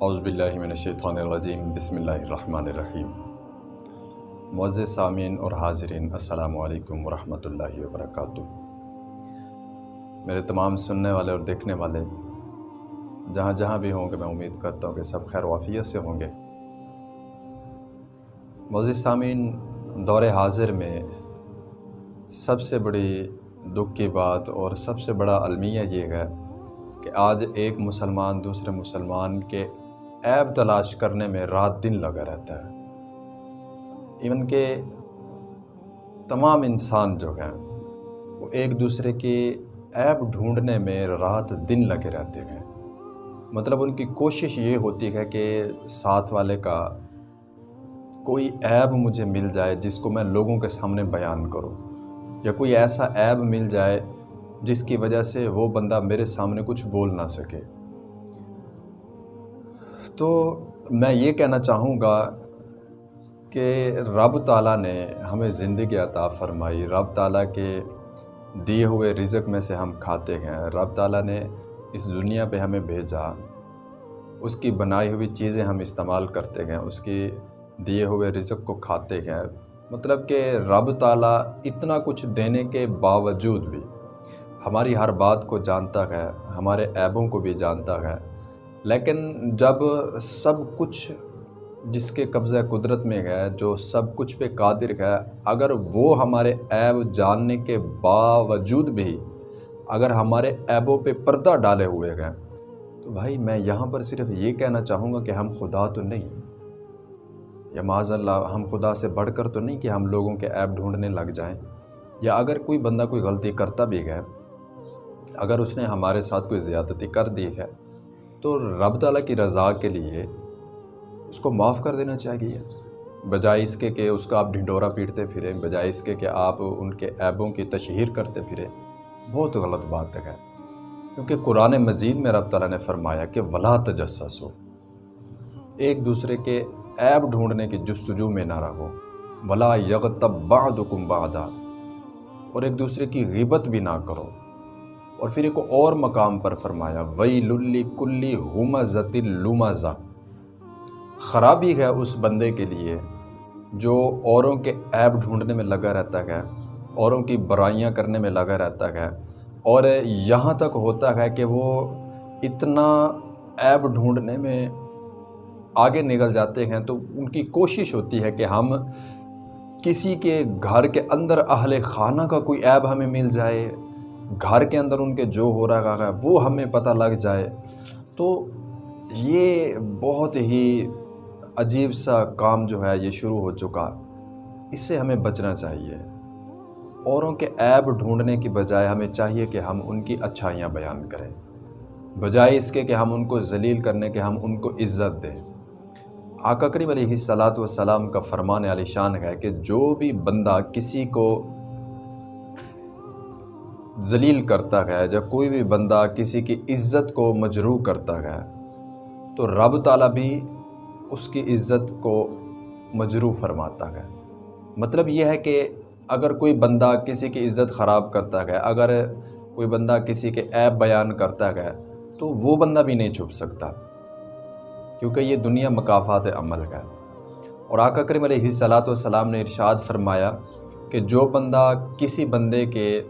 اعوذ باللہ من الشیطان الرجیم، بسم اللہ الرحمن الرحیم۔ معزز سامعین اور حاضرین، السلام علیکم ورحمۃ اللہ وبرکاتہ۔ میرے تمام سننے والے اور دیکھنے والے، جہاں جہاں بھی ہوں گے، میں امید کرتا ہوں کہ سب خیر وافیت سے ہوں گے۔ معزز سامعین، دور حاضر میں سب سے بڑی دکھ کی بات اور سب سے بڑا المیہ یہ ہے کہ آج ایک مسلمان دوسرے مسلمان کے عیب تلاش کرنے میں رات دن لگا رہتا ہے۔ ایون کہ تمام انسان جو ہیں، وہ ایک دوسرے کے عیب ڈھونڈنے میں رات دن لگے رہتے ہیں۔ مطلب ان کی کوشش یہ ہوتی ہے کہ ساتھ والے کا کوئی عیب مجھے مل جائے جس کو میں لوگوں کے سامنے بیان کروں، یا کوئی ایسا عیب مل جائے جس کی وجہ سے وہ بندہ میرے سامنے کچھ بول نہ سکے۔ تو میں یہ کہنا چاہوں گا کہ رب تعالیٰ نے ہمیں زندگی عطا فرمائی۔ رب تعالیٰ کے دیے ہوئے رزق میں سے ہم کھاتے ہیں۔ رب تعالیٰ نے اس دنیا پہ ہمیں بھیجا۔ اس کی بنائی ہوئی چیزیں ہم استعمال کرتے ہیں۔ اس کی دیے ہوئے رزق کو کھاتے ہیں۔ مطلب کہ رب تعالیٰ اتنا کچھ دینے کے باوجود بھی ہماری ہر بات کو جانتا ہے، ہمارے عیبوں کو بھی جانتا ہے۔ لیکن جب سب کچھ جس کے قبضہ قدرت میں ہے، جو سب کچھ پہ قادر ہے، اگر وہ ہمارے عیب جاننے کے باوجود بھی اگر ہمارے عیبوں پہ پردہ ڈالے ہوئے ہیں، تو بھائی میں یہاں پر صرف یہ کہنا چاہوں گا کہ ہم خدا تو نہیں۔ یا معاذ اللہ، ہم خدا سے بڑھ کر تو نہیں کہ ہم لوگوں کے عیب ڈھونڈنے لگ جائیں۔ یا اگر کوئی بندہ کوئی غلطی کرتا بھی ہے، اگر اس نے ہمارے ساتھ کوئی زیادتی کر دی ہے تو رب تعالیٰ کی رضا کے لیے اس کو معاف کر دینا چاہیے۔ بجائے اس کے کہ اس کا آپ ڈھنڈورا پیٹتے پھریں، بجائے اس کے کہ آپ ان کے عیبوں کی تشہیر کرتے پھریں۔ بہت غلط بات ہے۔ کیونکہ قرآن مجید میں رب تعالیٰ نے فرمایا کہ ولا تجسس ہو ایک دوسرے کے عیب ڈھونڈنے کی جستجو میں نہ رہو۔ ولا یغتب بعضکم بعضا۔ اور ایک دوسرے کی غیبت بھی نہ کرو۔ اور پھر ایک اور مقام پر فرمایا وئی للی کلی ہوما ذتی خرابی ہے اس بندے کے لیے جو اوروں کے عیب ڈھونڈنے میں لگا رہتا ہے، اوروں کی برائیاں کرنے میں لگا رہتا ہے۔ اور یہاں تک ہوتا ہے کہ وہ اتنا عیب ڈھونڈنے میں آگے نکل جاتے ہیں تو ان کی کوشش ہوتی ہے کہ ہم کسی کے گھر کے اندر اہل خانہ کا کوئی عیب ہمیں مل جائے۔ گھر کے اندر ان کے جو ہو رہا ہے، وہ ہمیں پتہ لگ جائے۔ تو یہ بہت ہی عجیب سا کام جو ہے، یہ شروع ہو چکا۔ اس سے ہمیں بچنا چاہیے۔ اوروں کے عیب ڈھونڈنے کی بجائے ہمیں چاہیے کہ ہم ان کی اچھائیاں بیان کریں۔ بجائے اس کے کہ ہم ان کو ذلیل کرنے کے ہم ان کو عزت دیں۔ آقا کریم علیہ صلاۃ وسلام کا فرمان علی شان ہے کہ جو بھی بندہ کسی کو ذلیل کرتا ہے جب کوئی بھی بندہ کسی کی عزت کو مجروح کرتا ہے، تو رب تعالیٰ بھی اس کی عزت کو مجروح فرماتا ہے۔ مطلب یہ ہے کہ اگر کوئی بندہ کسی کی عزت خراب کرتا ہے، اگر کوئی بندہ کسی کے عیب بیان کرتا ہے، تو وہ بندہ بھی نہیں چھپ سکتا۔ کیونکہ یہ دنیا مقافات عمل ہے۔ اور آقا کریم علیہ صلاۃ والسلام نے ارشاد فرمایا کہ جو بندہ کسی بندے کے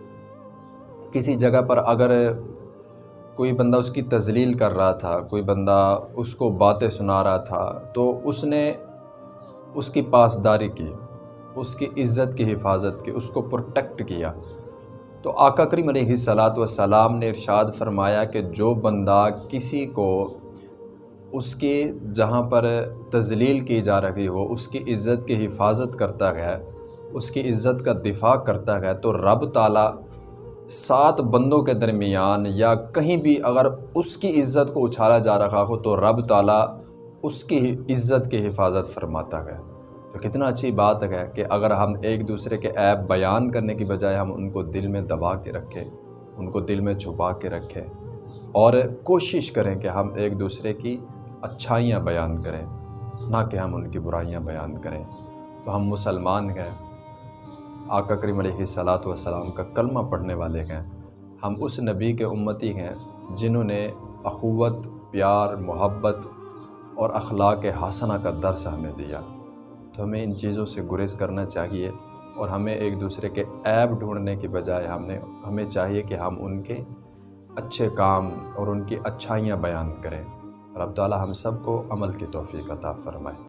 کسی جگہ پر اگر کوئی بندہ اس کی تزلیل کر رہا تھا، کوئی بندہ اس کو باتیں سنا رہا تھا، تو اس نے اس کی پاسداری کی، اس کی عزت کی حفاظت کی، اس کو پروٹیکٹ کیا۔ تو آقا کریم علیہ صلاۃ والسلام نے ارشاد فرمایا کہ جو بندہ کسی کو اس کی جہاں پر تزلیل کی جا رہی ہو، اس کی عزت کی حفاظت کرتا ہے، اس کی عزت کا دفاع کرتا ہے، تو رب تعالیٰ سات بندوں کے درمیان یا کہیں بھی اگر اس کی عزت کو اچھالا جا رہا ہو تو رب تعالیٰ اس کی عزت کی حفاظت فرماتا ہے۔ تو کتنا اچھی بات ہے کہ اگر ہم ایک دوسرے کے عیب بیان کرنے کی بجائے ہم ان کو دل میں دبا کے رکھیں ان کو دل میں چھپا کے رکھیں اور کوشش کریں کہ ہم ایک دوسرے کی اچھائیاں بیان کریں، نہ کہ ہم ان کی برائیاں بیان کریں۔ تو ہم مسلمان ہیں آقا کریم علیہ صلاۃ والسلام کا کلمہ پڑھنے والے ہیں۔ ہم اس نبی کے امتی ہیں جنہوں نے اخوت، پیار، محبت اور اخلاق حسنہ کا درس ہمیں دیا۔ تو ہمیں ان چیزوں سے گریز کرنا چاہیے اور ہمیں ایک دوسرے کے عیب ڈھونڈنے کی بجائے ہم نے، ہمیں چاہیے کہ ہم ان کے اچھے کام اور ان کی اچھائیاں بیان کریں۔ رب تعالیٰ ہم سب کو عمل کی توفیق عطا فرمائے۔